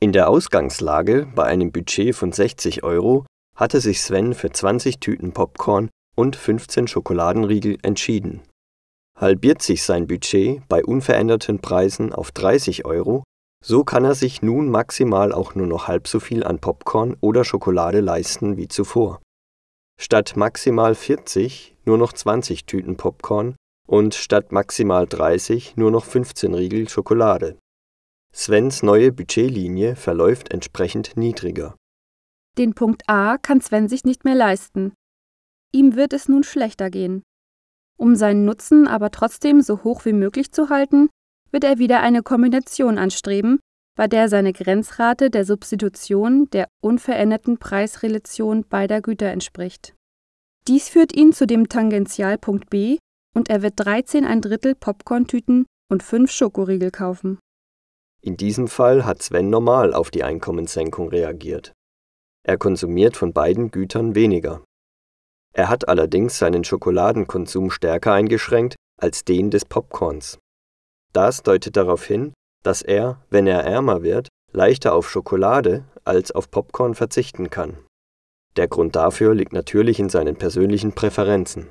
In der Ausgangslage bei einem Budget von 60 Euro hatte sich Sven für 20 Tüten Popcorn und 15 Schokoladenriegel entschieden. Halbiert sich sein Budget bei unveränderten Preisen auf 30 Euro, so kann er sich nun maximal auch nur noch halb so viel an Popcorn oder Schokolade leisten wie zuvor. Statt maximal 40 nur noch 20 Tüten Popcorn und statt maximal 30 nur noch 15 Riegel Schokolade. Svens neue Budgetlinie verläuft entsprechend niedriger. Den Punkt A kann Sven sich nicht mehr leisten. Ihm wird es nun schlechter gehen. Um seinen Nutzen aber trotzdem so hoch wie möglich zu halten, wird er wieder eine Kombination anstreben, bei der seine Grenzrate der Substitution der unveränderten Preisrelation beider Güter entspricht. Dies führt ihn zu dem Tangentialpunkt B und er wird 13 ein Drittel Popcorn-Tüten und 5 Schokoriegel kaufen. In diesem Fall hat Sven normal auf die Einkommenssenkung reagiert. Er konsumiert von beiden Gütern weniger. Er hat allerdings seinen Schokoladenkonsum stärker eingeschränkt als den des Popcorns. Das deutet darauf hin, dass er, wenn er ärmer wird, leichter auf Schokolade als auf Popcorn verzichten kann. Der Grund dafür liegt natürlich in seinen persönlichen Präferenzen